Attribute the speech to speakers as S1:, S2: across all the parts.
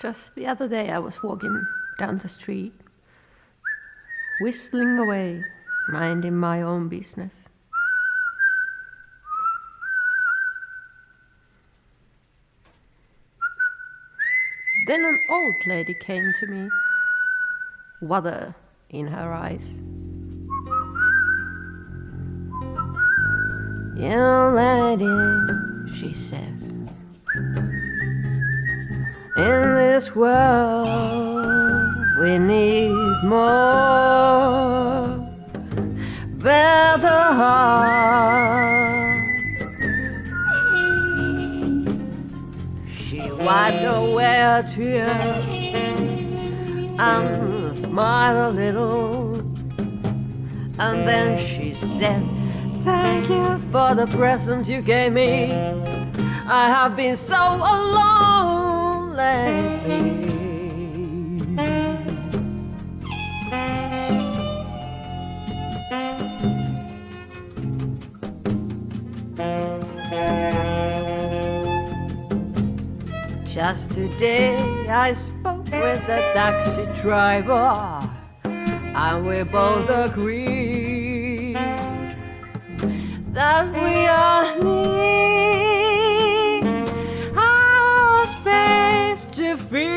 S1: Just the other day I was walking down the street, whistling away, minding my own business. Then an old lady came to me, water in her eyes. Young lady, this world we need more better heart. She wiped away her tears and smiled a little. And then she said, Thank you for the present you gave me. I have been so alone Just today I spoke with the taxi driver and we both agreed that we all need us faced to feel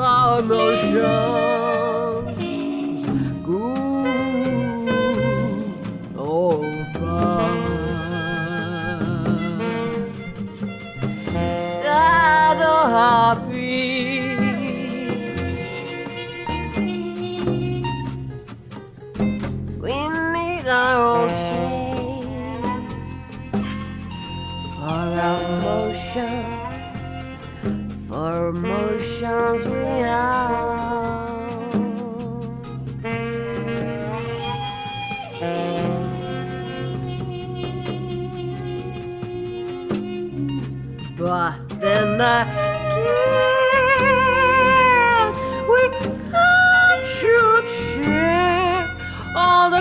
S1: our emotions happy. We need our own space for our emotions for emotions we have. But then again,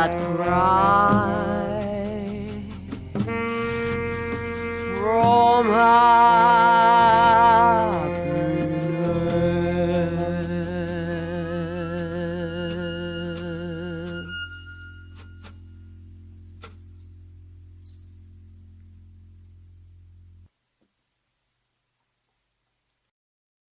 S1: that cry from.